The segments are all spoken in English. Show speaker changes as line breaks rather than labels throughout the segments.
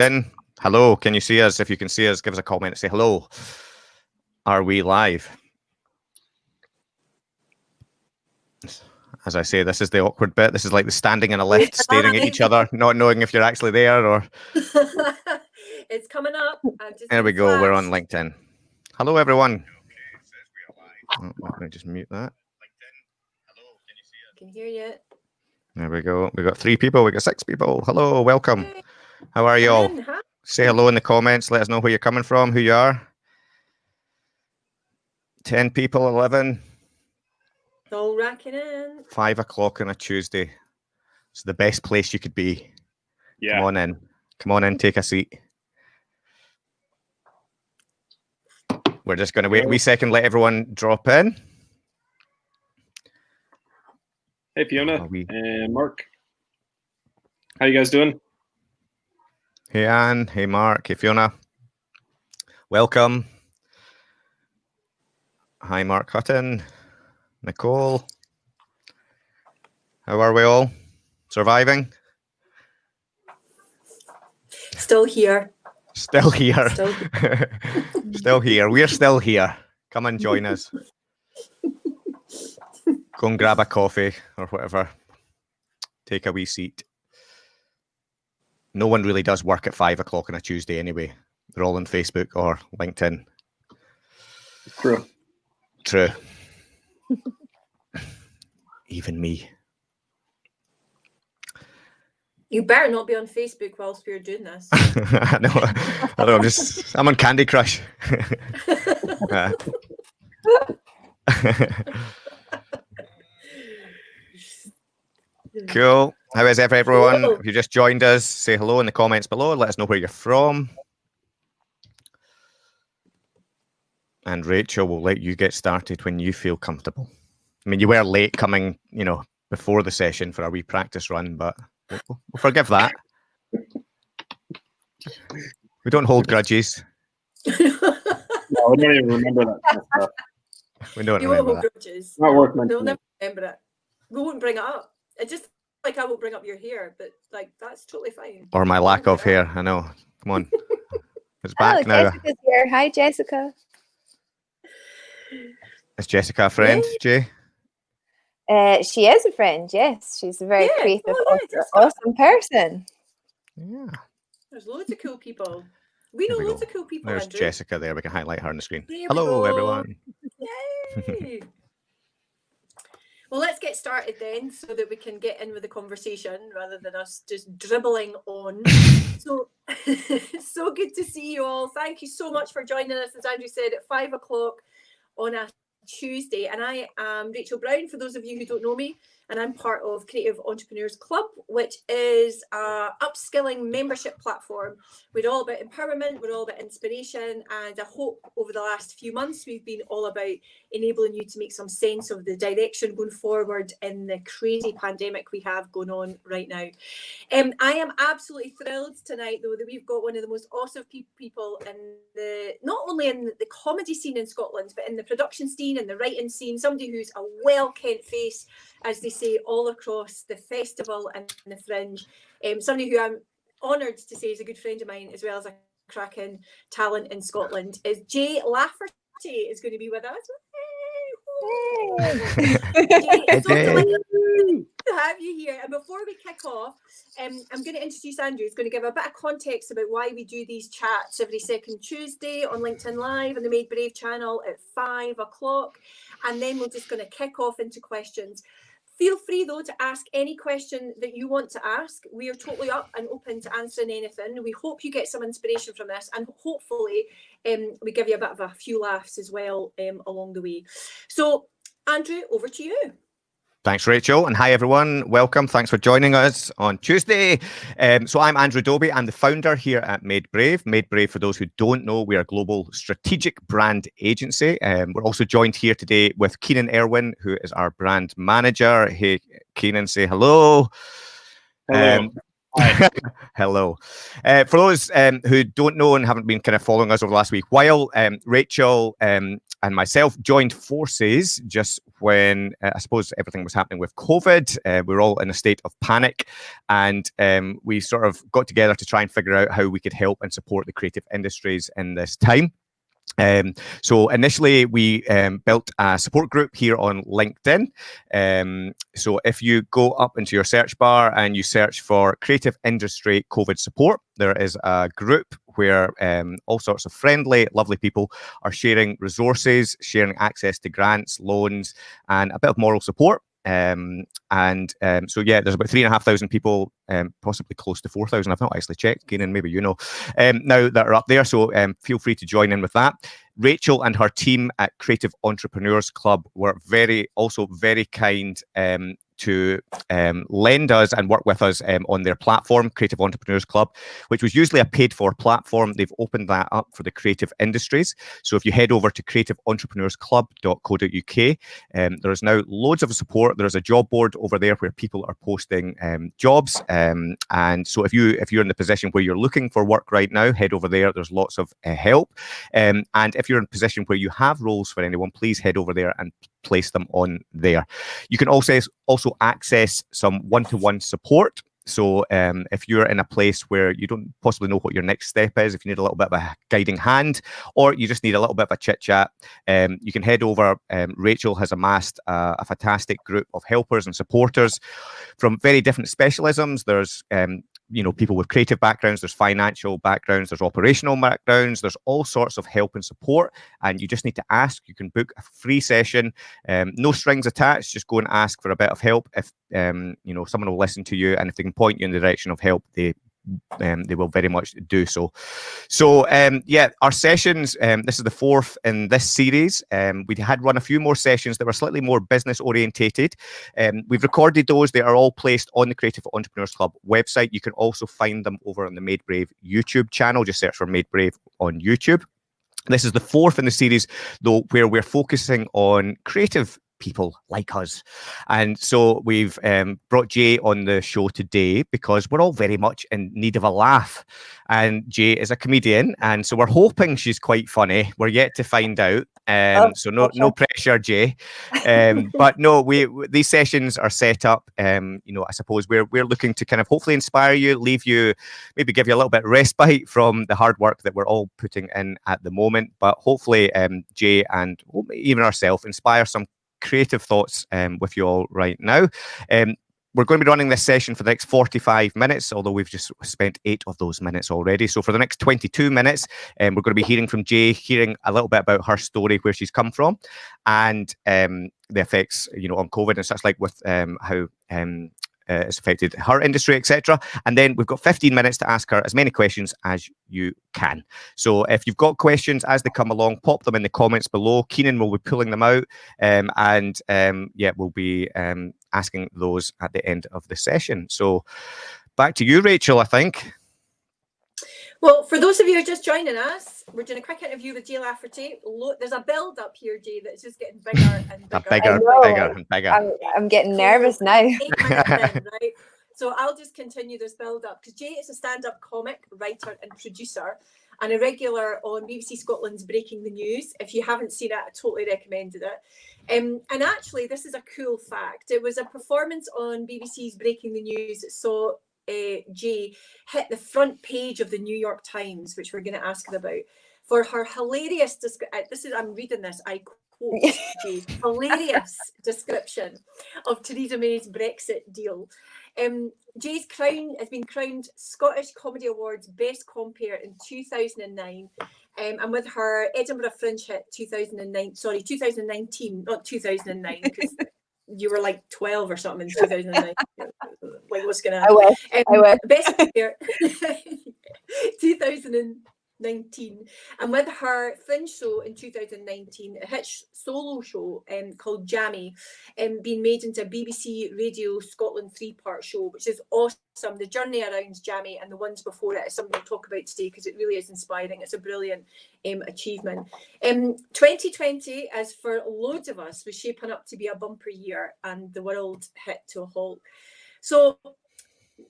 in. Hello, can you see us? If you can see us, give us a comment and say hello. Are we live? As I say, this is the awkward bit. This is like the standing in a lift, staring at each other, not knowing if you're actually there or.
it's coming up.
There we go. Flash. We're on LinkedIn. Hello, everyone. Oh, let me just mute that.
Hello, can hear you.
There we go. We've got three people. We've got six people. Hello, welcome. How are you all? Say hello in the comments. Let us know where you're coming from, who you are. 10 people, 11.
All racking in.
Five o'clock on a Tuesday. It's the best place you could be. Yeah. Come on in. Come on in, take a seat. We're just going to wait a wee second, let everyone drop in.
Hey, Fiona we... and Mark. How you guys doing?
Hey, Anne. Hey, Mark. Hey, Fiona. Welcome. Hi, Mark Hutton. Nicole. How are we all? Surviving?
Still here.
Still here. Still, still here. We're still here. Come and join us. Go and grab a coffee or whatever. Take a wee seat. No one really does work at five o'clock on a Tuesday anyway. They're all on Facebook or LinkedIn.
True.
True. Even me.
You better not be on Facebook whilst we're doing this.
I know. I know. I'm just. I'm on Candy Crush. uh. Cool. How is everyone? If you just joined us, say hello in the comments below. Let us know where you're from. And Rachel will let you get started when you feel comfortable. I mean, you were late coming, you know, before the session for a wee practice run, but we'll, we'll forgive that. We don't hold grudges.
no, we don't even remember that kind of stuff.
We don't you remember
won't hold that. grudges.
Not worth
They'll never remember it. We won't bring it up. It just like I won't bring up your hair, but like that's totally fine.
Or my lack of hair. I know. Come on. It's back
Hello,
now.
Jessica's here. Hi, Jessica.
Is Jessica a friend, Jay?
Uh, she is a friend, yes. She's a very yeah. creative, oh, yeah, awesome, awesome person.
Yeah.
There's loads of cool people. We know loads go. of cool people.
There's
Andrew.
Jessica there. We can highlight her on the screen. There Hello, everyone.
Yay. Well, let's get started then so that we can get in with the conversation rather than us just dribbling on. so, so good to see you all. Thank you so much for joining us, as Andrew said, at five o'clock on a Tuesday. And I am Rachel Brown, for those of you who don't know me and I'm part of Creative Entrepreneurs Club, which is a upskilling membership platform. We're all about empowerment, we're all about inspiration, and I hope over the last few months we've been all about enabling you to make some sense of the direction going forward in the crazy pandemic we have going on right now. Um, I am absolutely thrilled tonight, though, that we've got one of the most awesome people in the not only in the comedy scene in Scotland, but in the production scene and the writing scene, somebody who's a well kent face as they say, all across the festival and the fringe. Um, somebody who I'm honoured to say is a good friend of mine, as well as a cracking talent in Scotland, is Jay Lafferty is going to be with us. Jay, so to have you here. And before we kick off, um, I'm going to introduce Andrew. He's going to give a bit of context about why we do these chats every second Tuesday on LinkedIn Live and the Made Brave channel at five o'clock. And then we're just going to kick off into questions. Feel free though to ask any question that you want to ask. We are totally up and open to answering anything. We hope you get some inspiration from this and hopefully um, we give you a bit of a few laughs as well um, along the way. So Andrew, over to you.
Thanks, Rachel. And hi, everyone. Welcome. Thanks for joining us on Tuesday. Um, so I'm Andrew Dobie. I'm the founder here at Made Brave. Made Brave, for those who don't know, we are a global strategic brand agency. Um, we're also joined here today with Keenan Irwin, who is our brand manager. Hey, Keenan, say hello.
hello. Um,
Hello. Uh, for those um, who don't know and haven't been kind of following us over the last week, while um, Rachel um, and myself joined forces just when uh, I suppose everything was happening with COVID, uh, we were all in a state of panic, and um, we sort of got together to try and figure out how we could help and support the creative industries in this time. Um, so initially, we um, built a support group here on LinkedIn. Um, so if you go up into your search bar and you search for creative industry COVID support, there is a group where um, all sorts of friendly, lovely people are sharing resources, sharing access to grants, loans, and a bit of moral support. Um, and um, so, yeah, there's about three and a half thousand people, um, possibly close to 4,000. I've not actually checked, Keenan, maybe you know, um, now that are up there. So um, feel free to join in with that. Rachel and her team at Creative Entrepreneurs Club were very, also very kind um, to um, lend us and work with us um, on their platform, Creative Entrepreneurs Club, which was usually a paid for platform. They've opened that up for the creative industries. So if you head over to creativeentrepreneursclub.co.uk, um, there is now loads of support. There's a job board over there where people are posting um, jobs. Um, and so if you if you're in the position where you're looking for work right now, head over there. There's lots of uh, help. Um, and if you're in a position where you have roles for anyone, please head over there and place them on there. You can also also access some one-to-one support. So um, if you're in a place where you don't possibly know what your next step is, if you need a little bit of a guiding hand, or you just need a little bit of a chit chat, um, you can head over. Um, Rachel has amassed a, a, fantastic group of helpers and supporters from very different specialisms. There's um, you know people with creative backgrounds there's financial backgrounds there's operational backgrounds there's all sorts of help and support and you just need to ask. You can book a free session um, no strings attached just go and ask for a bit of help. If um, you know someone will listen to you and if they can point you in the direction of help they um, they will very much do so. So um, yeah, our sessions, um, this is the fourth in this series. Um, we had run a few more sessions that were slightly more business orientated. Um, we've recorded those. They are all placed on the Creative Entrepreneurs Club website. You can also find them over on the Made Brave YouTube channel. Just search for Made Brave on YouTube. This is the fourth in the series, though, where we're focusing on creative people like us. And so we've um, brought Jay on the show today because we're all very much in need of a laugh. And Jay is a comedian, and so we're hoping she's quite funny. We're yet to find out. Um, oh, so no no pressure, Jay. Um, but no, we these sessions are set up. Um, you know, I suppose we're we're looking to kind of hopefully inspire you, leave you, maybe give you a little bit of respite from the hard work that we're all putting in at the moment. But hopefully, um, Jay and even ourselves inspire some creative thoughts um, with you all right now. Um, we're going to be running this session for the next 45 minutes, although we've just spent eight of those minutes already. So for the next 22 minutes, um, we're going to be hearing from Jay, hearing a little bit about her story, where she's come from, and um, the effects, you know, on COVID and such like with um, how um, uh, it's affected her industry, etc. And then we've got 15 minutes to ask her as many questions as you can. So if you've got questions as they come along, pop them in the comments below. Keenan will be pulling them out, um, and um, yeah, we'll be um, asking those at the end of the session. So back to you, Rachel. I think.
Well, for those of you who are just joining us, we're doing a quick interview with Jay Lafferty. There's a build up here, Jay, that's just getting bigger and bigger.
bigger, bigger, and bigger.
I'm, I'm getting nervous now. in,
right? So I'll just continue this build up because Jay is a stand up comic, writer, and producer, and a regular on BBC Scotland's Breaking the News. If you haven't seen it, I totally recommended it. Um, and actually, this is a cool fact. It was a performance on BBC's Breaking the News. So uh, Jay hit the front page of the New York Times, which we're going to ask her about, for her hilarious. Uh, this is I'm reading this. I quote Jay's hilarious description of Theresa May's Brexit deal. Um, Jay's crown has been crowned Scottish Comedy Awards Best Compere in 2009. Um, and with her Edinburgh Fringe hit 2009, sorry, 2019, not 2009, because you were like 12 or something in 2009. like, what's going to happen? I
will. Um, I will.
Best year, 2019. And with her Fringe show in 2019, a hit solo show um, called Jammy, um, being made into a BBC Radio Scotland three part show, which is awesome. The journey around Jammy and the ones before it is something we'll talk about today because it really is inspiring. It's a brilliant um, achievement. Um, 2020, as for loads of us, was shaping up to be a bumper year and the world hit to a halt. So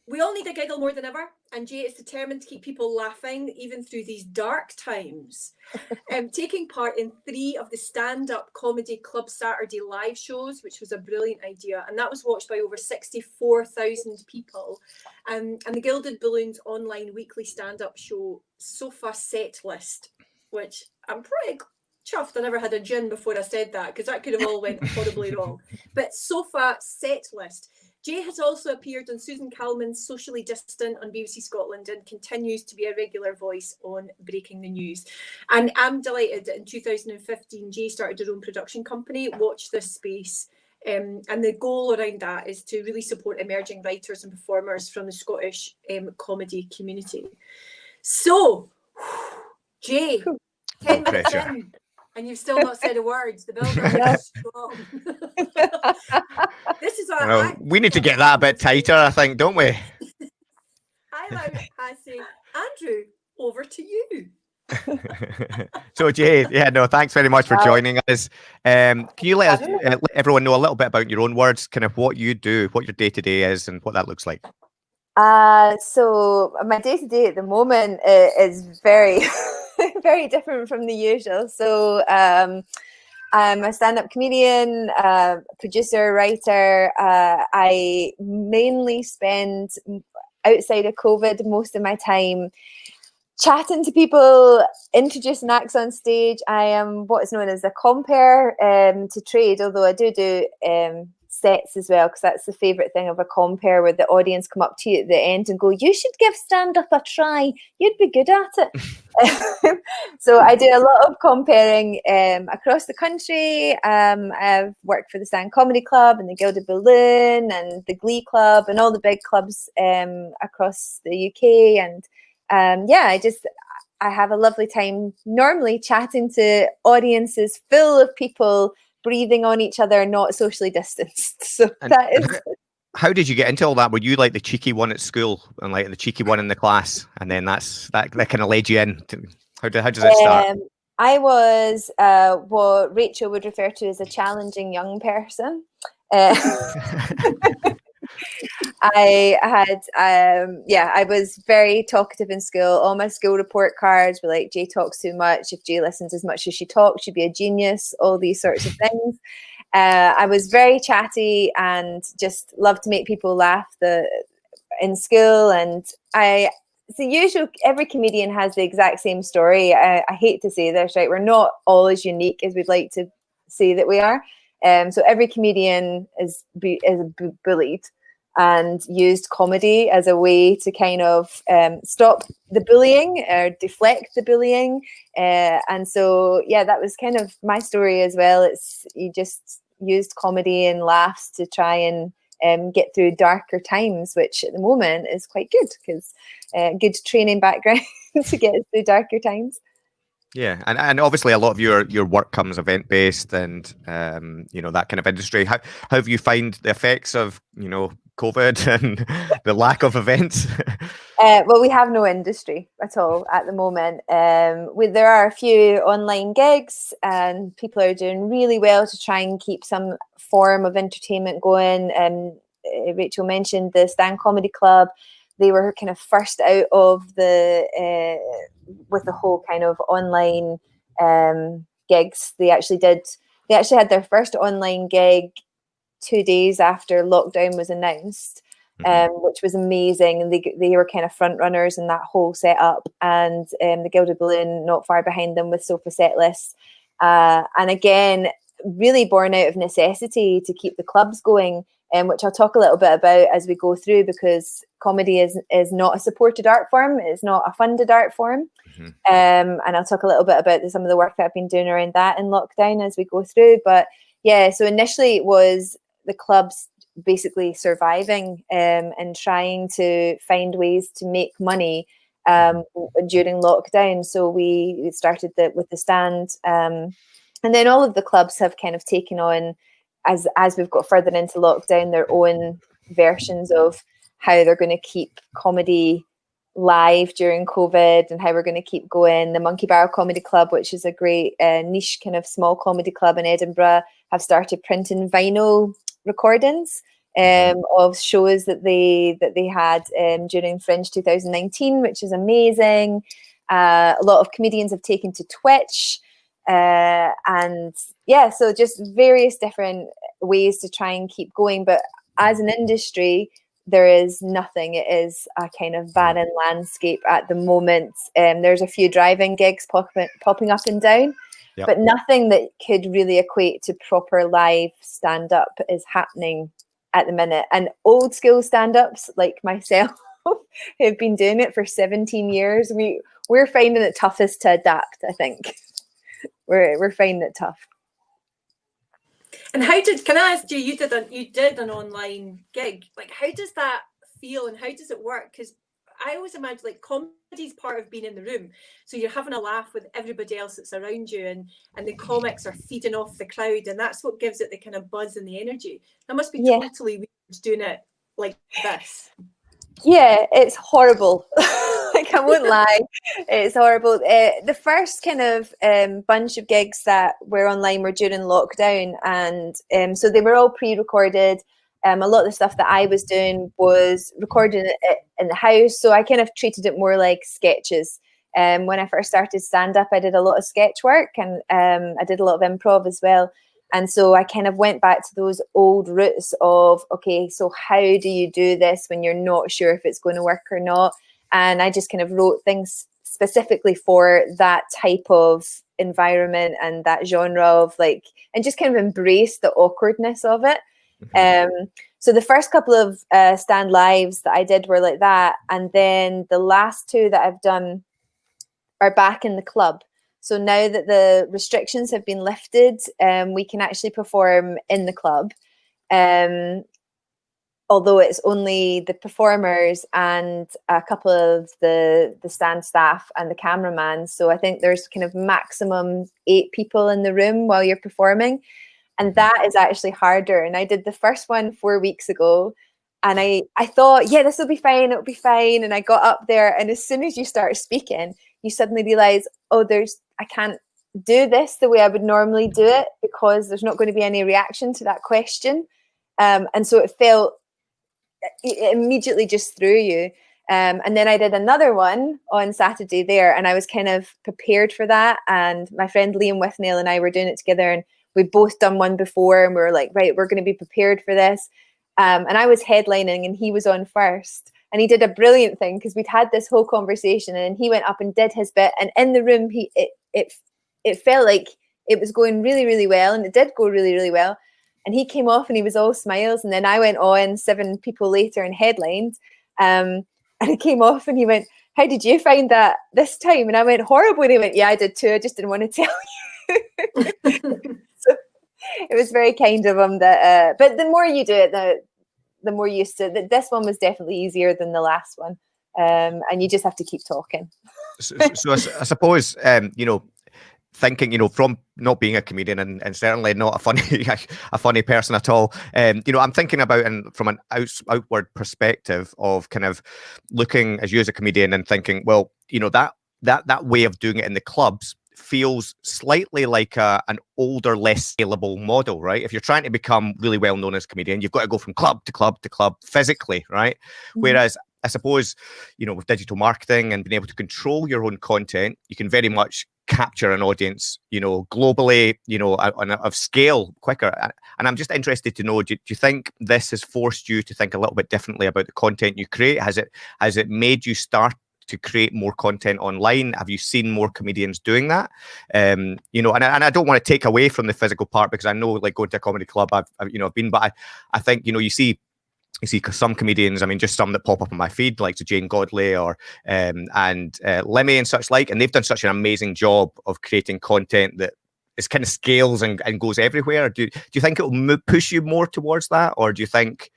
we all need a giggle more than ever, and Jay is determined to keep people laughing even through these dark times. um, taking part in three of the stand up comedy Club Saturday live shows, which was a brilliant idea, and that was watched by over 64,000 people. Um, and the Gilded Balloons online weekly stand up show, Sofa Set List, which I'm pretty chuffed I never had a gin before I said that because that could have all went horribly wrong. But sofa set list. Jay has also appeared on Susan Calman's Socially Distant on BBC Scotland and continues to be a regular voice on Breaking the News. And I'm delighted that in 2015, Jay started her own production company, Watch This Space. Um, and the goal around that is to really support emerging writers and performers from the Scottish um, comedy community. So, Jay, 10 minutes in, and you've still not said a word. The building is strong. this is our.
Well, we need to get that a bit tighter, I think, don't we?
I like I say, Andrew, over to you.
so Jay, yeah, no, thanks very much for joining us. Um, can you let us, uh, let everyone know a little bit about your own words, kind of what you do, what your day to day is, and what that looks like?
Uh, so my day to day at the moment uh, is very, very different from the usual. So um, I'm a stand-up comedian, uh, producer, writer. Uh, I mainly spend outside of COVID most of my time chatting to people, introducing acts on stage. I am what is known as a compere um, to trade, although I do do um, sets as well because that's the favorite thing of a compere where the audience come up to you at the end and go you should give stand up a try. You'd be good at it. So i do a lot of compering um, across the country. Um, i've worked for the stand comedy club and the gilded balloon and the glee club and all the big clubs um, across the uk and um, yeah i just i have a lovely time normally chatting to audiences full of people breathing on each other, and not socially distanced. So and that is.
How did you get into all that? Were you like the cheeky one at school and like the cheeky one in the class, and then that's that that kind of led you in? To, how, do, how does it start? Um,
I was uh, what Rachel would refer to as a challenging young person. Uh, I had, um, yeah, I was very talkative in school. All my school report cards were like, Jay talks too much. If Jay listens as much as she talks, she'd be a genius, all these sorts of things. Uh, I was very chatty and just loved to make people laugh the, in school. And I, it's the usual, every comedian has the exact same story. I, I hate to say this, right? We're not all as unique as we'd like to say that we are. Um, so every comedian is, is bullied and used comedy as a way to kind of um, stop the bullying or deflect the bullying. Uh, and so, yeah, that was kind of my story as well. It's you just used comedy and laughs to try and um, get through darker times, which at the moment is quite good because uh, good training background to get through darker times.
Yeah, and, and obviously a lot of your your work comes event based and um, you know that kind of industry. How, how have you find the effects of you know COVID and the lack of events?
uh, well, we have no industry at all at the moment. Um, we, there are a few online gigs, and people are doing really well to try and keep some form of entertainment going. Um, uh, Rachel mentioned the Stand Comedy Club. They were kind of first out of the uh, with the whole kind of online um, gigs. They actually did. They actually had their first online gig two days after lockdown was announced, mm-hmm. um, which was amazing. And they, they were kind of front runners in that whole setup. And um, the Gilded Balloon not far behind them with sofa set lists. Uh, and again, really born out of necessity to keep the clubs going. Um, which I'll talk a little bit about as we go through because comedy is is not a supported art form, it's not a funded art form. Mm-hmm. Um, and I'll talk a little bit about some of the work that I've been doing around that in lockdown as we go through. But yeah, so initially it was the clubs basically surviving um, and trying to find ways to make money um, during lockdown. So we started the, with the stand, um, and then all of the clubs have kind of taken on as as we've got further into lockdown their own versions of how they're going to keep comedy live during COVID and how we're going to keep going. The Monkey Barrel Comedy Club, which is a great uh, niche kind of small comedy club in Edinburgh, have started printing vinyl recordings um, of shows that they that they had um, during Fringe 2019, which is amazing. Uh, a lot of comedians have taken to Twitch, uh, and yeah, so just various different ways to try and keep going. But as an industry, there is nothing. It is a kind of barren landscape at the moment. Um, there's a few driving gigs popping popping up and down. Yep. But nothing that could really equate to proper live stand up is happening at the minute. And old school stand ups like myself who've been doing it for 17 years, we, we're finding it toughest to adapt, I think. we're, we're finding it tough.
And how did can I ask you? You did a you did an online gig. Like, how does that feel, and how does it work? Because I always imagine like comedy's part of being in the room. So you're having a laugh with everybody else that's around you and and the comics are feeding off the crowd and that's what gives it the kind of buzz and the energy. That must be yeah. totally weird doing it like this.
Yeah, it's horrible. like I won't lie, it's horrible. Uh, the first kind of um, bunch of gigs that were online were during lockdown, and um, so they were all pre-recorded. Um, a lot of the stuff that I was doing was recording it in the house, so I kind of treated it more like sketches. Um, when I first started stand up, I did a lot of sketch work and um, I did a lot of improv as well. And so I kind of went back to those old roots of, okay, so how do you do this when you're not sure if it's going to work or not? And I just kind of wrote things specifically for that type of environment and that genre of like, and just kind of embrace the awkwardness of it. Mm-hmm. Um, so the first couple of uh, stand lives that I did were like that, and then the last two that I've done are back in the club. So now that the restrictions have been lifted, um, we can actually perform in the club. Um, although it's only the performers and a couple of the the stand staff and the cameraman. So I think there's kind of maximum eight people in the room while you're performing and that is actually harder. And i did the first one four weeks ago and i i thought yeah this will be fine it'll be fine. And i got up there and as soon as you start speaking you suddenly realize oh there's i can't do this the way i would normally do it because there's not going to be any reaction to that question. Um, and so it felt it immediately just threw you. Um, and then I did another one on Saturday there, and I was kind of prepared for that. And my friend Liam Withnail and I were doing it together, and we'd both done one before and we were like, right, we're going to be prepared for this. Um, and I was headlining and he was on first. And he did a brilliant thing because we'd had this whole conversation and he went up and did his bit. And in the room, he it it it felt like it was going really, really well. And it did go really, really well. And he came off and he was all smiles. And then I went on seven people later and headlined. Um, and he came off and he went, How did you find that this time? And I went, Horrible. And he went, Yeah, I did too. I just didn't want to tell you. it was very kind of him that uh, but the more you do it the the more used to it. this one was definitely easier than the last one um, and you just have to keep talking
so, so I, I, suppose um, you know thinking you know from not being a comedian and, and certainly not a funny a funny person at all um, you know i'm thinking about and from an out, outward perspective of kind of looking as you as a comedian and thinking well you know that that that way of doing it in the clubs feels slightly like a, an older, less scalable model, right? If you're trying to become really well known as a comedian, you've got to go from club to club to club physically, right? Mm-hmm. Whereas I suppose, you know, with digital marketing and being able to control your own content, you can very much capture an audience, you know, globally, you know, on a, of scale quicker. And I'm just interested to know, do, do, you think this has forced you to think a little bit differently about the content you create? Has it has it made you start to create more content online? Have you seen more comedians doing that? Um, you know, and, and I don't want to take away from the physical part because I know, like going to a comedy club, I've, I've you know, I've been, but I, I think you know, you see you see some comedians, I mean, just some that pop up on my feed, like to Janey Godley or um, and uh, Limmy and such like, and they've done such an amazing job of creating content that is kind of scales and, and goes everywhere. Do do you think it will push you more towards that, or do you think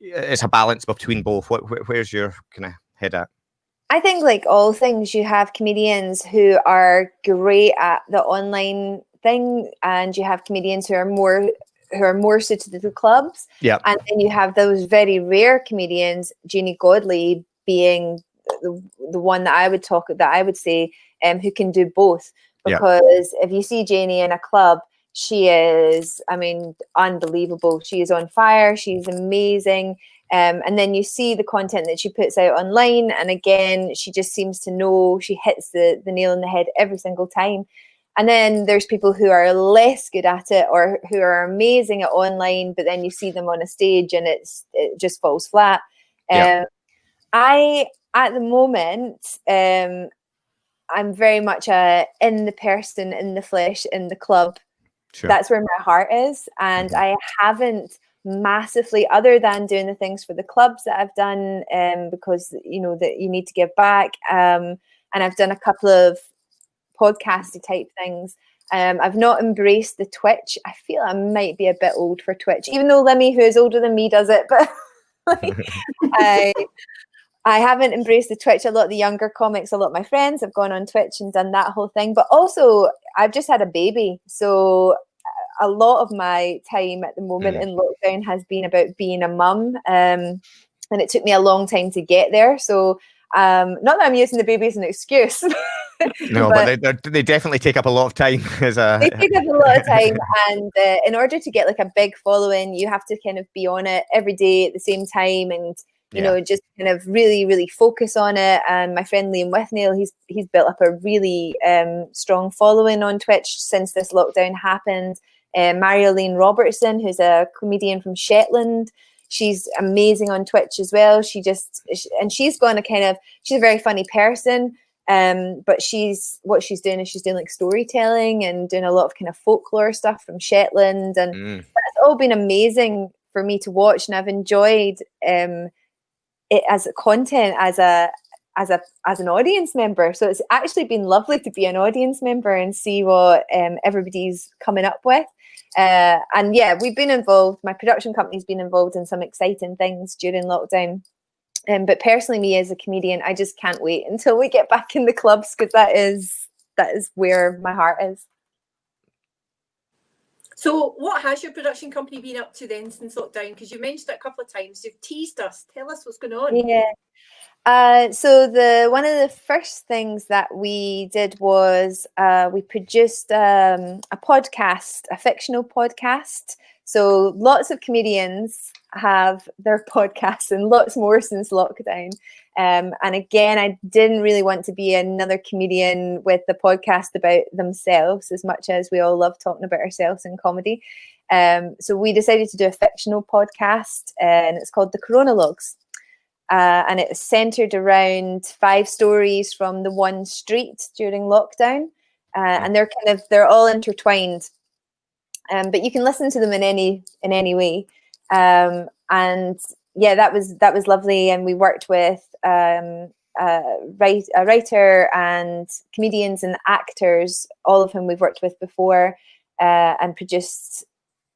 it's a balance between both? What, where's your kind of head at?
I think, like all things, you have comedians who are great at the online thing, and you have comedians who are more who are more suited to the clubs.
Yeah.
And then you have those very rare comedians, Janey Godley being the, the one that I would talk that I would say um, who can do both. Because yeah. if you see Janey in a club, she is, I mean, unbelievable. She is on fire. She's amazing. Um, and then you see the content that she puts out online. And again, she just seems to know she hits the, the nail on the head every single time. And then there's people who are less good at it or who are amazing at online, but then you see them on a stage and it's it just falls flat. Yeah. Um, I, at the moment, um, I'm very much a in the person, in the flesh, in the club. Sure. That's where my heart is. And mm-hmm. I haven't massively other than doing the things for the clubs that I've done um, because you know that you need to give back. Um, and I've done a couple of podcasty type things. Um, I've not embraced the Twitch. I feel I might be a bit old for Twitch even though Limmy who is older than me does it but I I haven't embraced the Twitch. A lot of the younger comics a lot of my friends have gone on Twitch and done that whole thing. But also I've just had a baby. So a lot of my time at the moment mm. in lockdown has been about being a mum. Um, and it took me a long time to get there. So um, not that I'm using the baby as an excuse.
no, but, but they, they definitely take up a lot of time. As a
they take up a lot of time, and uh, in order to get like a big following, you have to kind of be on it every day at the same time, and you yeah. know just kind of really, really focus on it. And my friend Liam Withnail, he's he's built up a really um, strong following on Twitch since this lockdown happened uh, Marjolein Robertson, who's a comedian from Shetland. She's amazing on Twitch as well. She just and she's going to kind of she's a very funny person. Um, but she's what she's doing is she's doing like storytelling and doing a lot of kind of folklore stuff from Shetland, and mm. that's all been amazing for me to watch, and I've enjoyed um, it as a content as a as a as an audience member. So it's actually been lovely to be an audience member and see what um, everybody's coming up with. Uh, and yeah, we've been involved. My production company's been involved in some exciting things during lockdown. Um, but personally, me as a comedian, I just can't wait until we get back in the clubs because that is that is where my heart is.
So, what has your production company been up to then since lockdown? Because you mentioned it a couple of times. You've teased us. Tell us what's going on.
Yeah. Uh, so the one of the first things that we did was uh, we produced um, a podcast, a fictional podcast. So lots of comedians have their podcasts and lots more since lockdown. Um, and again, I didn't really want to be another comedian with the podcast about themselves as much as we all love talking about ourselves in comedy. Um, so we decided to do a fictional podcast and it's called The Coronalogues. Uh, and it was centered around five stories from the one street during lockdown. Uh, and they're kind of they're all intertwined, um, but you can listen to them in any in any way. Um, and yeah, that was that was lovely. And we worked with um, uh, write, a writer and comedians and actors, all of whom we've worked with before, uh, and produced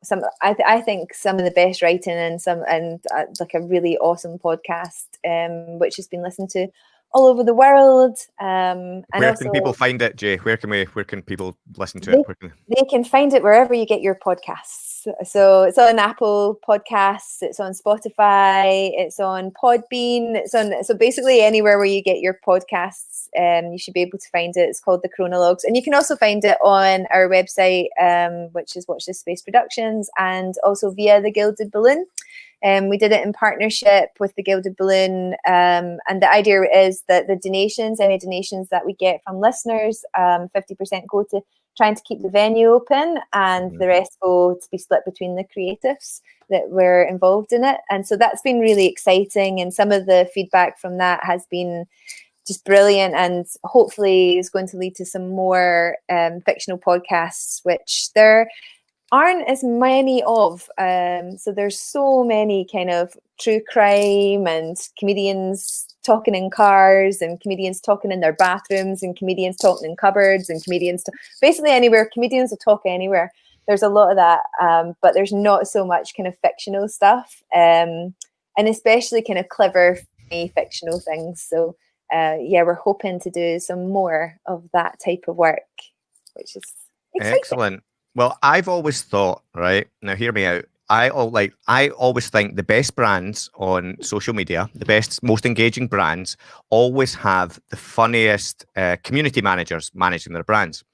some I, th- I think some of the best writing and some and uh, like a really awesome podcast um, which has been listened to all over the world um,
and where also, can people find it jay? Where can we where can people listen to they, it
can... they can find it wherever you get your podcasts. So it's on Apple Podcasts, it's on Spotify, it's on Podbean, it's on so basically anywhere where you get your podcasts, um, you should be able to find it. It's called the Coronalogues, and you can also find it on our website, um, which is Watch This Space Productions, and also via the Gilded Balloon. Um, we did it in partnership with the Gilded Balloon, um, and the idea is that the donations, any donations that we get from listeners, um, 50% go to trying to keep the venue open and mm-hmm. the rest go to be split between the creatives that were involved in it. And so that's been really exciting. And some of the feedback from that has been just brilliant and hopefully is going to lead to some more um, fictional podcasts, which there aren't as many of. Um, so there's so many kind of true crime and comedians talking in cars and comedians talking in their bathrooms and comedians talking in cupboards and comedians basically anywhere comedians will talk anywhere there's a lot of that um, but there's not so much kind of fictional stuff um, and especially kind of clever fictional things so uh, yeah we're hoping to do some more of that type of work which is exciting.
excellent well i've always thought right now hear me out I like I always think the best brands on social media, the best, most engaging brands, always have the funniest uh, community managers managing their brands.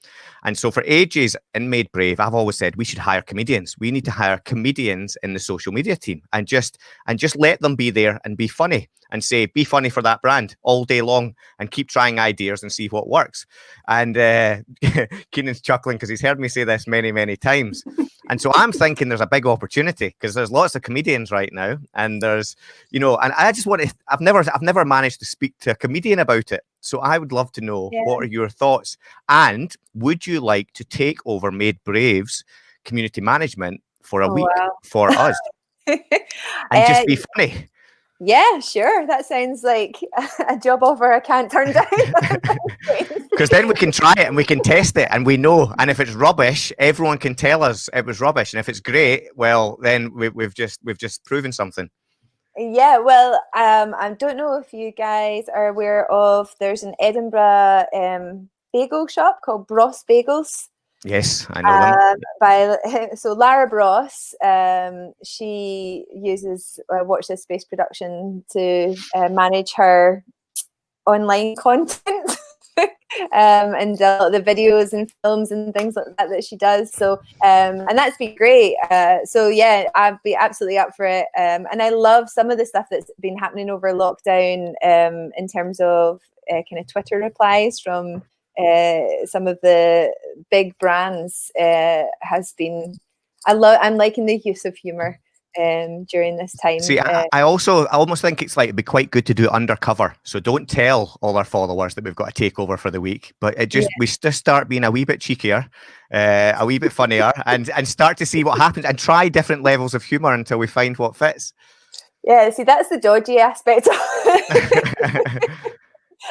And so for ages in Made Brave, I've always said we should hire comedians. We need to hire comedians in the social media team and just and just let them be there and be funny and say be funny for that brand all day long and keep trying ideas and see what works. And uh, Keenan's chuckling because he's heard me say this many many times. And so I'm thinking there's a big opportunity because there's lots of comedians right now, and there's, you know, and I just want to. I've never, I've never managed to speak to a comedian about it, so I would love to know yeah. what are your thoughts, and would you like to take over Made Braves community management for a oh, week wow. for us, and uh, just be funny?
Yeah, sure. That sounds like a job offer I can't turn down.
Because then we can try it and we can test it and we know. And if it's rubbish, everyone can tell us it was rubbish. And if it's great, well, then we, have just we've just proven something.
Yeah, well, um, I don't know if you guys are aware of. There's an Edinburgh um, bagel shop called Bross Bagels.
Yes, I know um,
By so Lara Bross, um, she uses uh, Watch This Space production to uh, manage her online content. um, and uh, the videos and films and things like that that she does. So, um, and that's been great. Uh, so yeah, I'd be absolutely up for it. Um, and I love some of the stuff that's been happening over lockdown um, in terms of uh, kind of Twitter replies from uh, some of the big brands uh, has been. I love. I'm liking the use of humor um, during this time.
See, uh, I, I, also I almost think it's like it'd be quite good to do it undercover. So don't tell all our followers that we've got a takeover for the week, but it just yeah. we just start being a wee bit cheekier, uh, a wee bit funnier, and and start to see what happens and try different levels of humor until we find what fits.
Yeah, see, that's the dodgy aspect.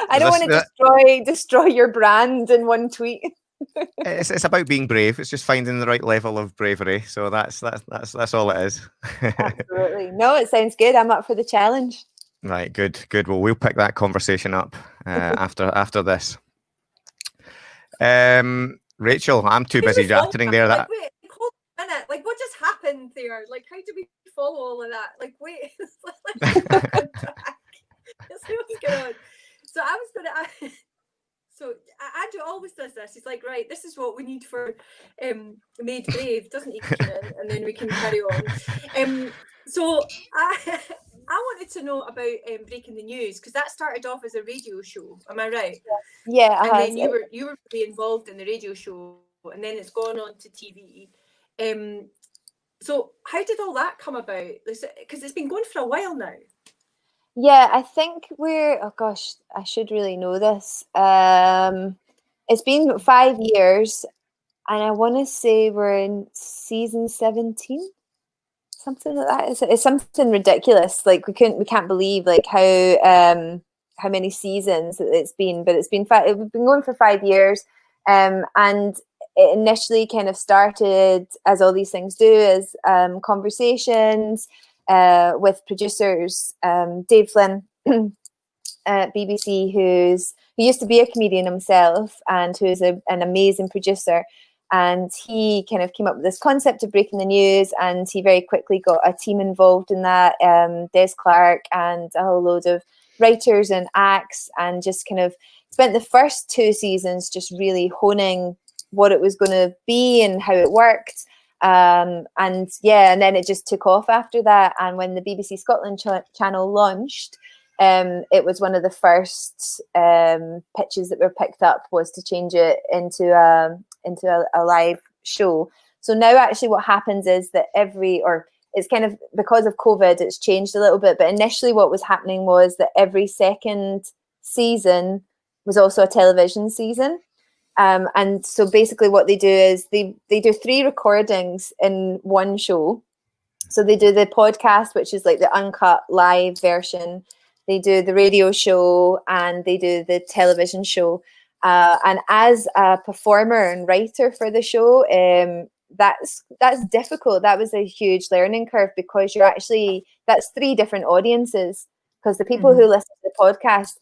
I don't want to destroy destroy your brand in one tweet.
it's, it's about being brave. It's just finding the right level of bravery. So that's that's that's that's all it is.
Absolutely. No, it sounds good. I'm up for the challenge.
Right. Good. Good. Well, we'll pick that conversation up uh, after after this. Um, Rachel, I'm too busy rattling there. That.
Like, wait, hold a minute. Like, what just happened there? Like, how do we follow all of that? Like, wait. Let's see what's going on. So I was gonna. so Andrew always does this. He's like, right, this is what we need for um, Made Brave, doesn't he? and then we can carry on. Um, so I, I wanted to know about um, breaking the news because that started off as a radio show. Am I right?
Yeah.
and then you were you were really involved in the radio show, and then it's gone on to TV. Um, so how did all that come about? Because it's been going for a while now.
Yeah, I think we're. Oh gosh, I should really know this. Um, it's been five years, and I want to say we're in season seventeen, something like that. It's, it's something ridiculous. Like we couldn't, we can't believe like how um how many seasons it's been. But it's been five. We've been going for five years, um, and it initially kind of started as all these things do as um, conversations uh, with producers, um, Dave Flynn at BBC, who's who used to be a comedian himself and who's a, an amazing producer. And he kind of came up with this concept of breaking the news, and he very quickly got a team involved in that. Um, Des Clarke and a whole load of writers and acts, and just kind of spent the first two seasons just really honing what it was going to be and how it worked um, and yeah, and then it just took off after that. And when the BBC Scotland ch- channel launched, um, it was one of the first um, pitches that were picked up was to change it into a into a, a live show. So now, actually, what happens is that every or it's kind of because of COVID, it's changed a little bit. But initially, what was happening was that every second season was also a television season. Um, and so basically what they do is they, they do three recordings in one show. So they do the podcast, which is like the uncut live version. They do the radio show and they do the television show. Uh, and as a performer and writer for the show, um, that's that's difficult. That was a huge learning curve because you're actually that's three different audiences. Because the people mm-hmm. who listen to the podcast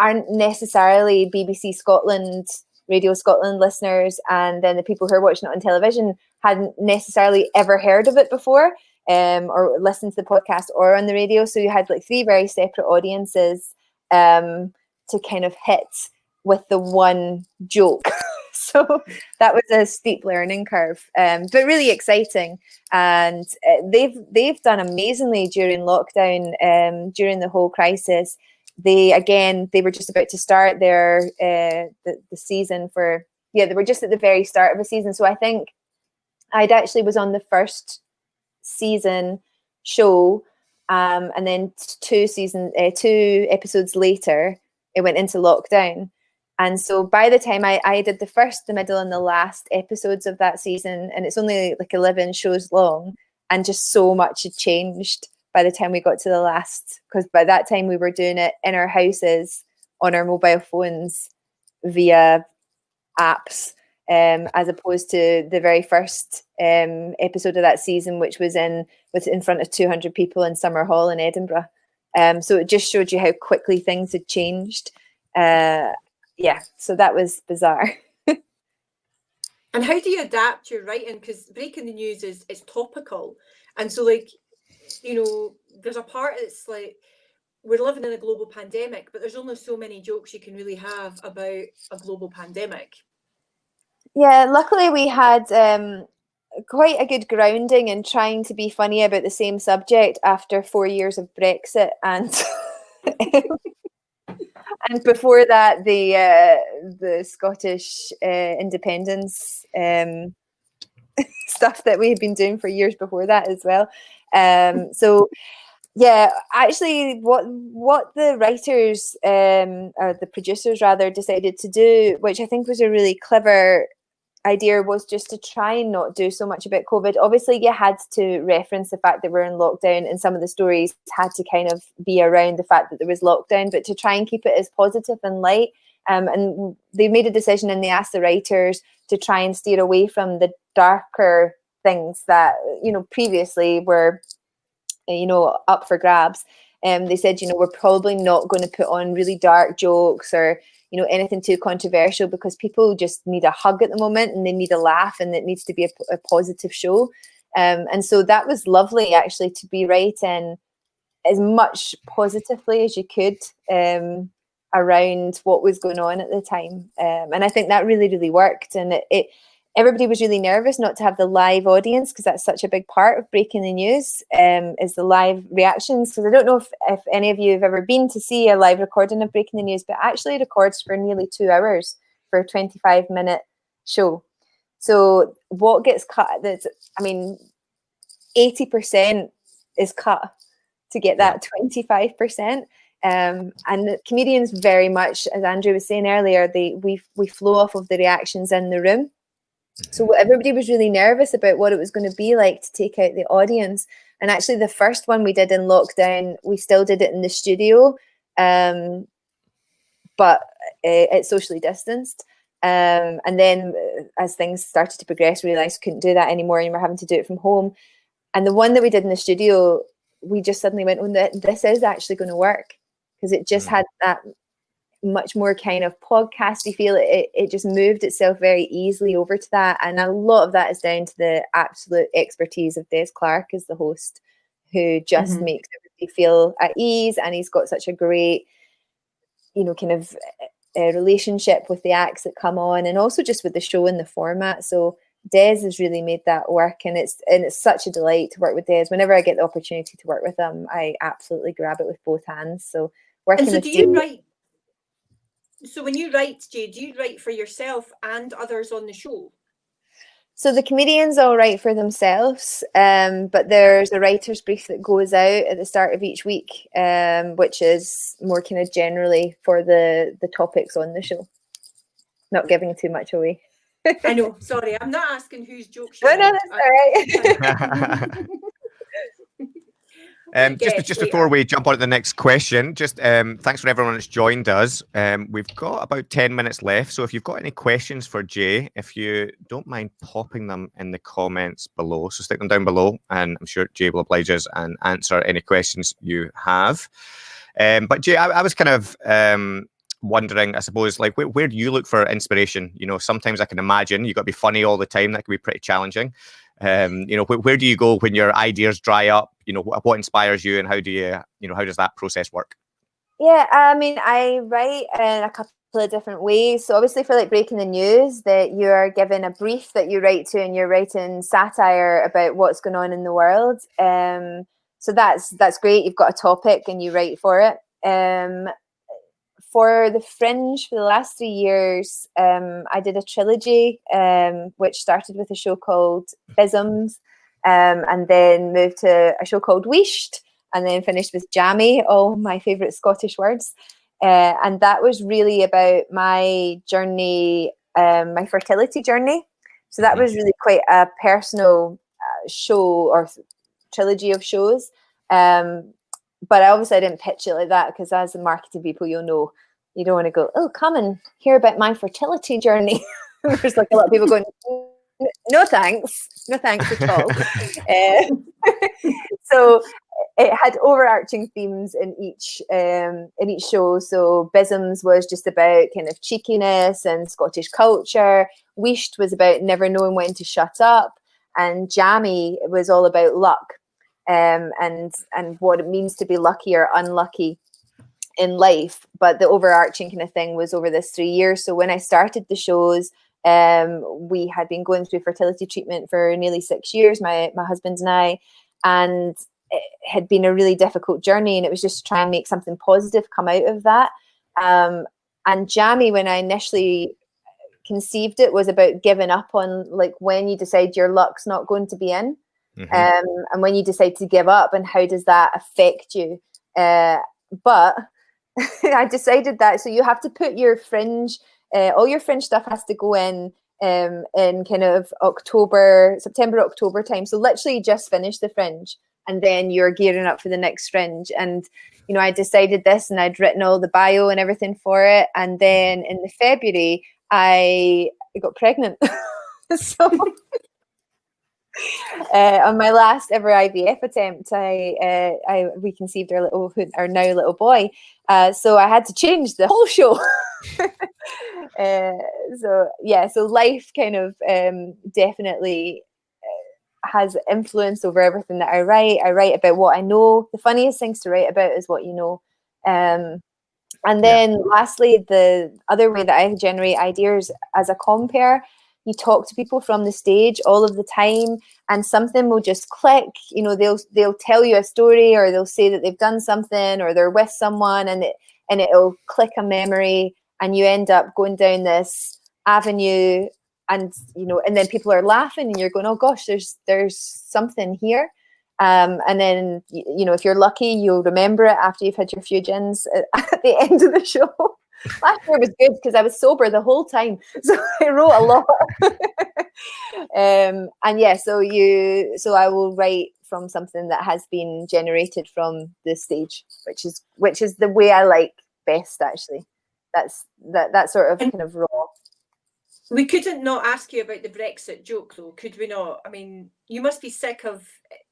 aren't necessarily BBC Scotland Radio Scotland listeners and then the people who are watching it on television hadn't necessarily ever heard of it before. um, or listened to the podcast or on the radio. So you had like three very separate audiences um, to kind of hit with the one joke. so that was a steep learning curve, um, but really exciting. And uh, they've they've done amazingly during lockdown, um, during the whole crisis. They again, they were just about to start their uh, the, the season for yeah, they were just at the very start of a season. So I think I'd actually was on the first season show, um, and then two season uh, two episodes later, it went into lockdown. And so by the time I, I did the first, the middle, and the last episodes of that season, and it's only like 11 shows long, and just so much had changed by the time we got to the last, because by that time we were doing it in our houses on our mobile phones via apps, um, as opposed to the very first um, episode of that season, which was in was in front of 200 people in Summerhall in Edinburgh. Um, so it just showed you how quickly things had changed. Uh, yeah, so that was bizarre.
and how do you adapt your writing? Because breaking the news is is topical, and so like, you know, there's a part that's like we're living in a global pandemic, but there's only so many jokes you can really have about a global pandemic.
Yeah, luckily we had um, quite a good grounding in trying to be funny about the same subject after four years of Brexit and and before that, the uh, the Scottish uh, independence um, stuff that we had been doing for years before that as well. Um, so, yeah, actually, what what the writers um, or the producers rather decided to do, which I think was a really clever idea was just to try and not do so much about COVID. Obviously, you had to reference the fact that we're in lockdown, and some of the stories had to kind of be around the fact that there was lockdown, but to try and keep it as positive and light. Um, and they made a decision and they asked the writers to try and steer away from the darker things that, you know, previously were, you know, up for grabs. And um, they said, you know, we're probably not going to put on really dark jokes or you know anything too controversial because people just need a hug at the moment and they need a laugh and it needs to be a, a positive show um, and so that was lovely actually to be writing as much positively as you could um, around what was going on at the time um, and i think that really really worked and it, it everybody was really nervous not to have the live audience because that's such a big part of breaking the news um, is the live reactions. Because i don't know if, if any of you have ever been to see a live recording of breaking the news but actually records for nearly two hours for a 25 minute show. So what gets cut that's i mean 80% is cut to get that 25% um, and comedians very much as andrew was saying earlier they we we flow off of the reactions in the room so mm-hmm. everybody was really nervous about what it was going to be like to take out the audience. And actually, the first one we did in lockdown, we still did it in the studio, um, but uh, it's socially distanced. Um, and then uh, as things started to progress, we realized we couldn't do that anymore and we're having to do it from home. And the one that we did in the studio, we just suddenly went, oh, this is actually going to work because it just mm. had that much more kind of podcasty feel. It, it just moved itself very easily over to that. And a lot of that is down to the absolute expertise of Des Clarke as the host, who just mm-hmm. makes everybody feel at ease. And he's got such a great, you know, kind of a uh, relationship with the acts that come on and also just with the show and the format. So Des has really made that work and it's and it's such a delight to work with Des. Whenever I get the opportunity to work with him, I absolutely grab it with both hands. So working
and so do you write so when you write, Jay, do you write for yourself and others on the show?
So the comedians all write for themselves, um, but there's a writer's brief that goes out at the start of each week, um, which is more kind of generally for the the topics on the show. Not giving too much away.
I know. Sorry, I'm not asking whose jokes.
No, no, that's all right.
Um, just just before we jump on to the next question, just um, thanks for everyone that's joined us. Um, we've got about 10 minutes left. So if you've got any questions for Jay, if you don't mind popping them in the comments below, so stick them down below and I'm sure Jay will oblige us and answer any questions you have. Um, but Jay, I, I, was kind of um, wondering, I suppose, like where, where do you look for inspiration? You know, sometimes I can imagine you've got to be funny all the time. That can be pretty challenging. Um, you know, wh- where do you go when your ideas dry up? You know, wh- what inspires you, and how do you, you know, how does that process work?
Yeah, I mean, I write in a couple of different ways. So obviously, for like breaking the news, that you are given a brief that you write to, and you're writing satire about what's going on in the world. Um, so that's that's great. You've got a topic and you write for it. Um, for the Fringe for the last three years, um, I did a trilogy, um, which started with a show called Bisms, um, and then moved to a show called Weished, and then finished with Jammy, all my favourite Scottish words. Uh, and that was really about my journey, um, my fertility journey. So that was really quite a personal uh, show or trilogy of shows. Um, but I obviously I didn't pitch it like that because as a marketing people, you'll know you don't want to go, oh, come and hear about my fertility journey. There's like a lot of people going, no thanks, no thanks at all. uh, so it had overarching themes in each um, in each show. So Bisms was just about kind of cheekiness and Scottish culture. Weished was about never knowing when to shut up, and Jammy was all about luck um, and and what it means to be lucky or unlucky in life. But the overarching kind of thing was over this three years. So when I started the shows, um, we had been going through fertility treatment for nearly six years, my my husband and I, and it had been a really difficult journey. And it was just trying to try and make something positive come out of that. Um, and Jammy, when I initially conceived it, was about giving up on like when you decide your luck's not going to be in. Mm-hmm. Um, and when you decide to give up, and how does that affect you? Uh, but I decided that so you have to put your fringe, uh, all your fringe stuff has to go in um, in kind of October, September, October time. So literally just finish the fringe, and then you're gearing up for the next fringe. And you know, I decided this, and I'd written all the bio and everything for it. And then in the February, I got pregnant. so uh, on my last ever IVF attempt, I uh, I we conceived our little our now little boy, uh, so I had to change the whole show. uh, so yeah, so life kind of um, definitely uh, has influence over everything that I write. I write about what I know. The funniest things to write about is what you know. Um, and then yeah. lastly, the other way that I generate ideas as a compere you talk to people from the stage all of the time and something will just click. You know they'll they'll tell you a story or they'll say that they've done something or they're with someone and it and it'll click a memory and you end up going down this avenue and you know and then people are laughing and you're going oh gosh there's there's something here. Um, and then you know if you're lucky you'll remember it after you've had your few gins at the end of the show Last year was good because I was sober the whole time, so I wrote a lot. um, and yeah, so you, so I will write from something that has been generated from the stage, which is which is the way I like best. Actually, that's that that sort of kind of raw.
We couldn't not ask you about the Brexit joke, though, could we not? I mean, you must be sick of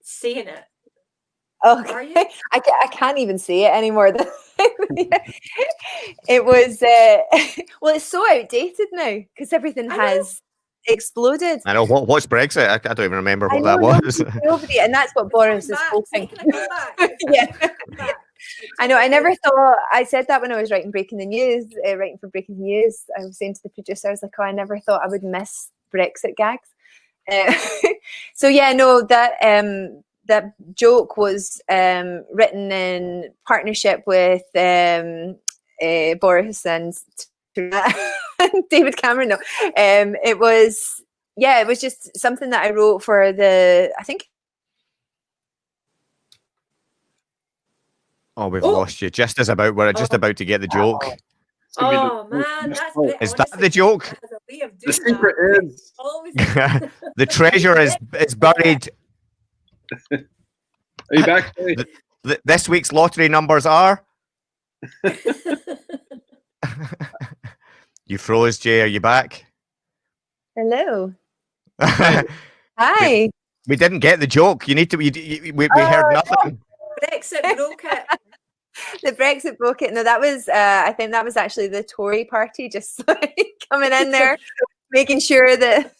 saying it.
Okay, I, I can't even see it anymore. it was uh, well, it's so outdated now because everything has exploded.
I know what what's Brexit. I, I don't even remember what know, that was.
Nobody, and that's what Boris is hoping. yeah. I know. I never thought. I said that when I was writing Breaking the News, uh, writing for Breaking the News. I was saying to the producer, I was like, "Oh, I never thought I would miss Brexit gags." Uh, so yeah, no, that um, that joke was um, written in partnership with um, uh, Boris and David Cameron. No, um, it was yeah, it was just something that I wrote for the I think.
Oh, we've oh. lost you. Just as about we're just oh. about to get the joke.
Oh, oh man, that's the,
is that the joke?
The secret that. is
the treasure is is buried
are you back?
this week's lottery numbers are. you froze, Jay. Are you back?
Hello. Hi.
We, we, didn't get the joke. You need to. We, we, we oh, heard nothing.
Brexit broke it.
the Brexit broke it. No, that was. Uh, I think that was actually the Tory party just like, coming in there, making sure that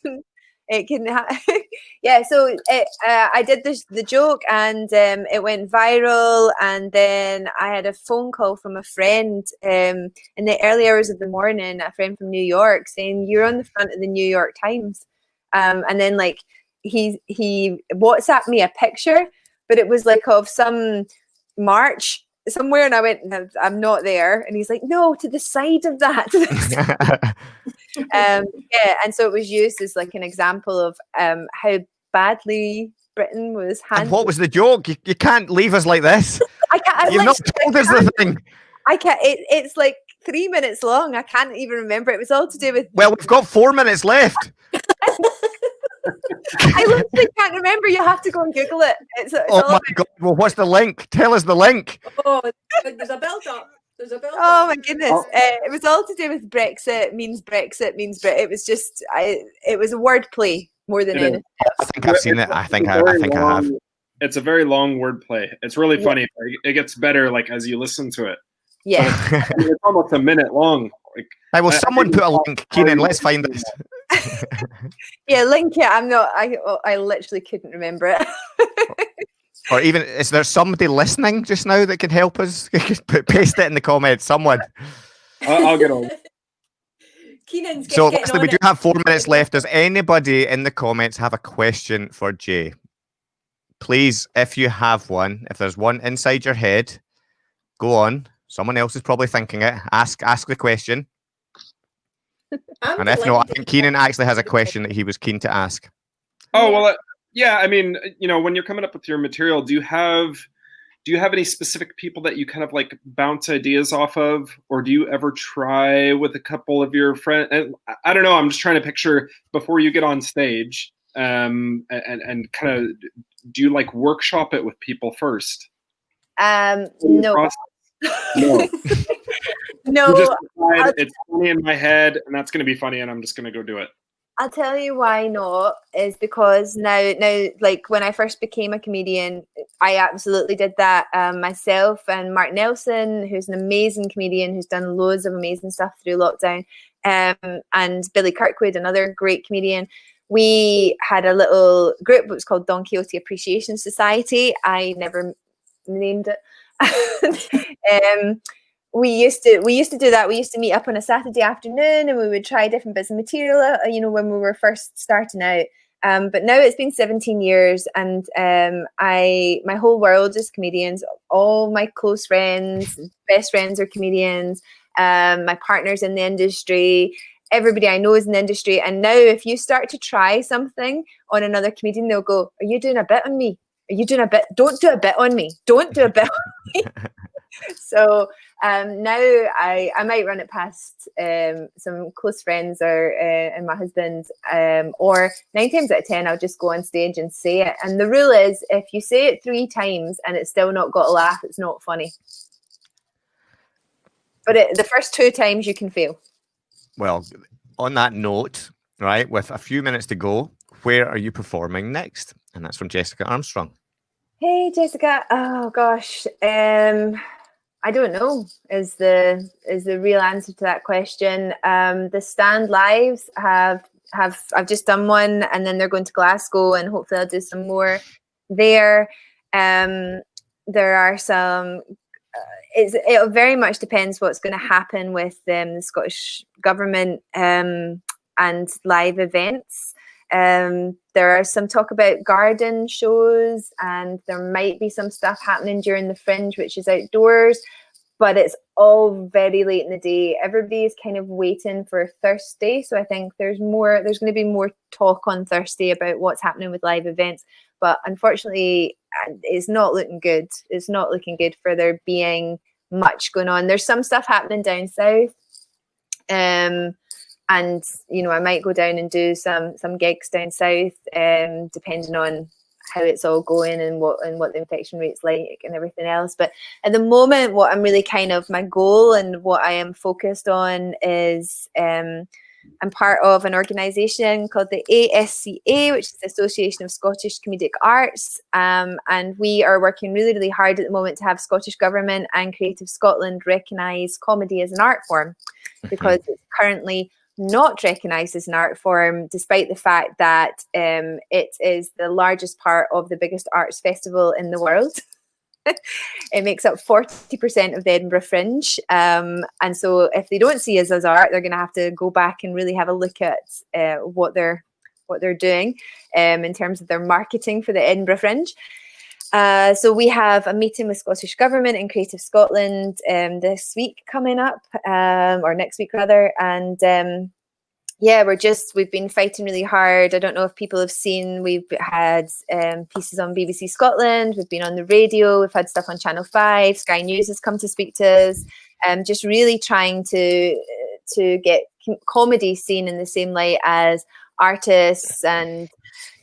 it can ha- yeah, so it, uh, I did this, the joke and um, it went viral. And then I had a phone call from a friend um, in the early hours of the morning, a friend from New York, saying, You're on the front of the New York Times. Um, and then, like, he, he WhatsApped me a picture, but it was like of some march somewhere and I went, I'm not there. And he's like, no, to the side of that. um, yeah, and so it was used as like an example of um, how badly Britain was handled.
And what was the joke? You, you can't leave us like this.
I can't. I
You've not told us the thing.
I can't. It, it's like three minutes long. I can't even remember. It was all to do with.
Well, we've got four minutes left.
I literally can't remember. You have to go and Google it. It's, it's
oh my god! Well, what's the link? Tell us the link.
Oh, there's a build up. There's a build
Oh my goodness! Oh. Uh, it was all to do with Brexit. Means Brexit means Brit. It was just, I. It was a wordplay more than anything.
I think I've seen it. I think I, I think long, I have.
It's a very long wordplay. It's really funny. Yeah. It gets better like as you listen to it.
Yeah,
it's almost a minute long. Like,
hey, will someone put a link, Keenan? Let's find this.
yeah, link it. I'm not. I oh, I literally couldn't remember it.
or even is there somebody listening just now that can help us? Paste it in the comments. Someone.
I'll, I'll get on.
Keenan's get,
so lastly, we do have four minutes left. Does anybody in the comments have a question for Jay? Please, if you have one, if there's one inside your head, go on. Someone else is probably thinking it. Ask ask the question and if not, I think Keenan actually has a question that he was keen to ask.
Oh well, uh, yeah. I mean, uh, you know, when you're coming up with your material, do you have do you have any specific people that you kind of like bounce ideas off of, or do you ever try with a couple of your friends? And I don't know. I'm just trying to picture before you get on stage, um, and and kind of do you like workshop it with people first?
Um, no.
No.
No,
decide, it's funny in my head, and that's going to be funny, and I'm just going to go do it.
I'll tell you why not is because now, now, like when I first became a comedian, I absolutely did that um, myself. And Mark Nelson, who's an amazing comedian who's done loads of amazing stuff through lockdown, um, and Billy Kirkwood, another great comedian. We had a little group. It was called Don Quixote Appreciation Society. I never named it. um, we used to we used to do that. We used to meet up on a saturday afternoon and we would try different bits of material uh, you know when we were first starting out. Um, but now it's been 17 years and um, i my whole world is comedians. All my close friends best friends are comedians. Um, my partners in the industry. Everybody i know is in the industry. And now if you start to try something on another comedian they'll go are you doing a bit on me? Are you doing a bit don't do a bit on me. Don't do a bit on me so um, now I, I might run it past um, some close friends or uh, and my husband, um, or nine times out of ten, I'll just go on stage and say it. And the rule is, if you say it three times and it's still not got a laugh, it's not funny. But it, the first two times you can fail.
Well, on that note, right, with a few minutes to go, where are you performing next? And that's from Jessica Armstrong.
Hey, Jessica. Oh gosh. Um, I don't know is the is the real answer to that question. Um, the stand lives have have I've just done one, and then they're going to Glasgow, and hopefully I'll do some more there. Um, there are some. Uh, it very much depends what's going to happen with um, the Scottish government um, and live events. Um, there are some talk about garden shows, and there might be some stuff happening during the fringe, which is outdoors, but it's all very late in the day. Everybody is kind of waiting for Thursday. So I think there's more, there's going to be more talk on Thursday about what's happening with live events. But unfortunately, it's not looking good. It's not looking good for there being much going on. There's some stuff happening down south. Um, and you know i might go down and do some some gigs down south um depending on how it's all going and what and what the infection rate's like and everything else but at the moment what i'm really kind of my goal and what i am focused on is um I'm part of an organisation called the ASCA, which is the Association of Scottish Comedic Arts. Um, and we are working really, really hard at the moment to have Scottish Government and Creative Scotland recognise comedy as an art form because it's currently not recognised as an art form, despite the fact that um, it is the largest part of the biggest arts festival in the world. it makes up 40% of the Edinburgh Fringe. Um, and so if they don't see us as art, they're going to have to go back and really have a look at uh, what they're what they're doing um, in terms of their marketing for the Edinburgh Fringe. Uh, so we have a meeting with Scottish Government and Creative Scotland um, this week coming up, um, or next week rather, and um, yeah, we're just we've been fighting really hard. I don't know if people have seen. We've had um, pieces on BBC Scotland. We've been on the radio. We've had stuff on Channel Five. Sky News has come to speak to us. Um, just really trying to to get comedy seen in the same light as artists and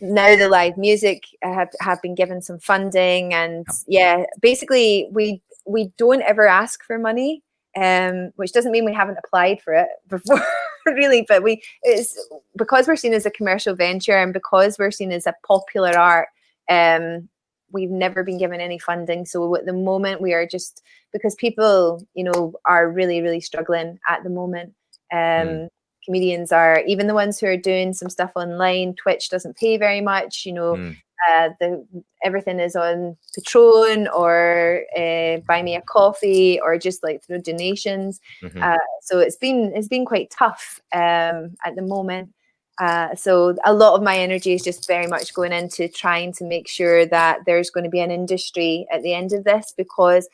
now the live music have, have been given some funding and yeah basically we we don't ever ask for money um, which doesn't mean we haven't applied for it before really but we it's because we're seen as a commercial venture and because we're seen as a popular art um, we've never been given any funding so at the moment we are just because people you know are really really struggling at the moment um, mm. Comedians are even the ones who are doing some stuff online twitch doesn't pay very much you know mm. Uh, the everything is on Patreon or uh, buy me a coffee or just like through donations. Mm-hmm. Uh, so it's been it's been quite tough um, at the moment. Uh, so a lot of my energy is just very much going into trying to make sure that there's going to be an industry at the end of this because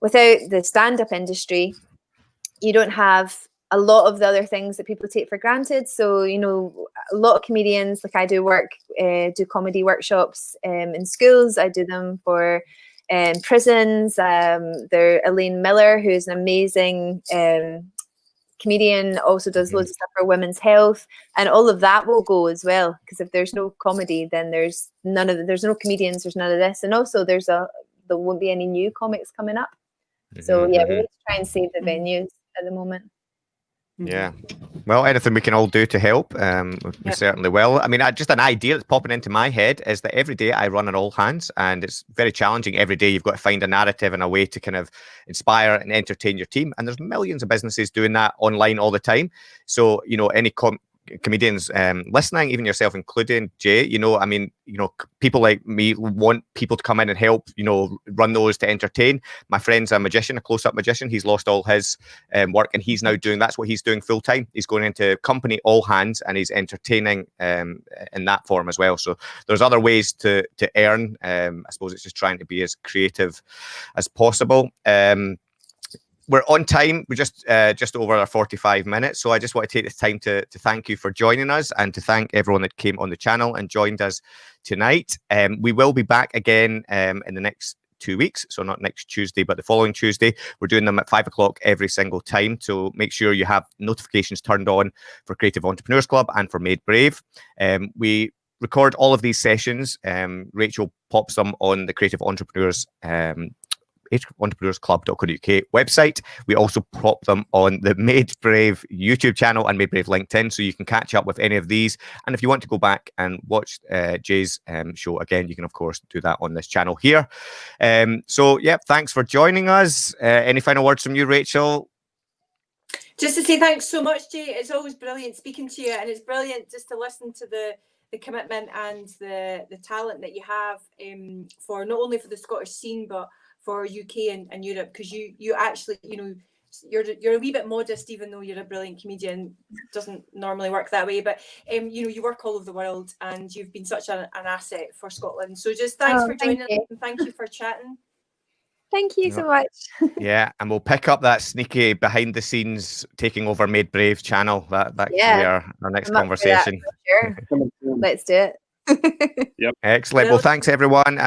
without the stand-up industry, you don't have a lot of the other things that people take for granted. So, you know, a lot of comedians, like I do work, uh, do comedy workshops um, in schools. I do them for um, prisons. Um, there, Elaine Miller, who's an amazing um, comedian, also does loads of stuff for women's health, and all of that will go as well. Because if there's no comedy, then there's none of the, there's no comedians, there's none of this, and also there's a there won't be any new comics coming up. So yeah, we need to try and save the venues at the moment.
Yeah. Well, anything we can all do to help, um, we yep. certainly will. I mean, I, just an idea that's popping into my head is that every day I run an all hands, and it's very challenging. Every day you've got to find a narrative and a way to kind of inspire and entertain your team. And there's millions of businesses doing that online all the time. So, you know, any com- comedians um, listening, even yourself including Jay, you know, I mean, you know, people like me want people to come in and help, you know, run those to entertain. My friend's a magician, a close-up magician. He's lost all his um, work and he's now doing that's what he's doing full time. He's going into company all hands and he's entertaining um, in that form as well. So there's other ways to to earn. Um, I suppose it's just trying to be as creative as possible. Um, we're on time. We're just uh, just over our 45 minutes. So I just want to take this time to, to thank you for joining us and to thank everyone that came on the channel and joined us tonight. Um, we will be back again um, in the next two weeks. So not next Tuesday, but the following Tuesday. We're doing them at five o'clock every single time. So make sure you have notifications turned on for Creative Entrepreneurs Club and for Made Brave. Um, we record all of these sessions. Um, Rachel pops them on the Creative Entrepreneurs um, entrepreneursclub.co.uk website. We also prop them on the Made Brave YouTube channel and Made Brave LinkedIn, so you can catch up with any of these. And if you want to go back and watch uh, Jay's um, show again, you can of course do that on this channel here. Um, so yeah, thanks for joining us. Uh, any final words from you, Rachel?
Just to say thanks so much, Jay. It's always brilliant speaking to you, and it's brilliant just to listen to the the commitment and the the talent that you have um, for not only for the Scottish scene, but for UK and, and Europe because you you actually you know you're you're a wee bit modest even though you're a brilliant comedian doesn't normally work that way but um you know you work all over the world and you've been such an, an asset for Scotland so just thanks oh, for joining us and thank you for chatting
Thank you so much.
yeah, and we'll pick up that sneaky behind the scenes taking over Made Brave channel. That that yeah. our, our next I'm conversation.
Sure. Let's do it.
yep.
Excellent. Well, thanks everyone.